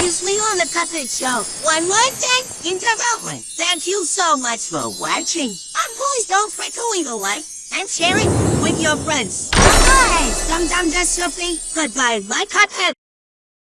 previously on the Puppet Show. One more thing in. Thank you so much for watching. And please don't forget to leave a like and share it with your friends. Bye, Dum Dum Dust Sophie. Goodbye, my Cuphead.